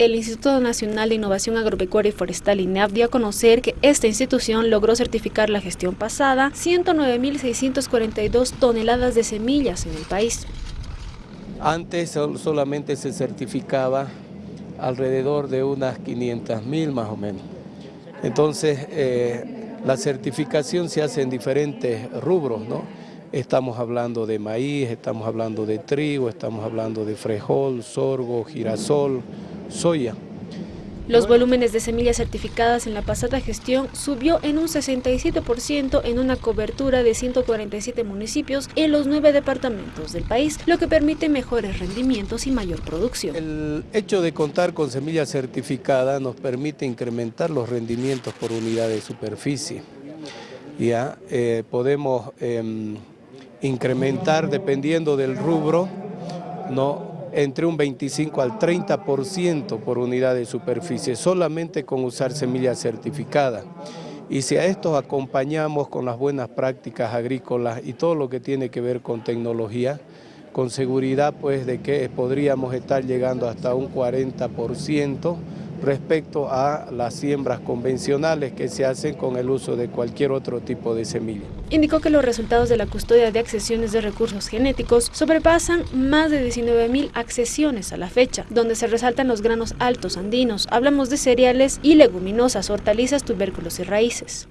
El Instituto Nacional de Innovación Agropecuaria y Forestal INEAF dio a conocer que esta institución logró certificar la gestión pasada 109.642 toneladas de semillas en el país. Antes solamente se certificaba alrededor de unas 500.000 más o menos. Entonces, eh, la certificación se hace en diferentes rubros, ¿no? Estamos hablando de maíz, estamos hablando de trigo, estamos hablando de frijol, sorgo, girasol, soya. Los volúmenes de semillas certificadas en la pasada gestión subió en un 67% en una cobertura de 147 municipios en los nueve departamentos del país, lo que permite mejores rendimientos y mayor producción. El hecho de contar con semillas certificadas nos permite incrementar los rendimientos por unidad de superficie. Ya eh, podemos em, incrementar dependiendo del rubro, ¿no? Entre un 25 al 30% por unidad de superficie, solamente con usar semillas certificadas. Y si a esto acompañamos con las buenas prácticas agrícolas y todo lo que tiene que ver con tecnología, con seguridad pues de que podríamos estar llegando hasta un 40% respecto a las siembras convencionales que se hacen con el uso de cualquier otro tipo de semilla. Indicó que los resultados de la custodia de accesiones de recursos genéticos sobrepasan más de 19.000 accesiones a la fecha, donde se resaltan los granos altos andinos, hablamos de cereales y leguminosas, hortalizas, tubérculos y raíces.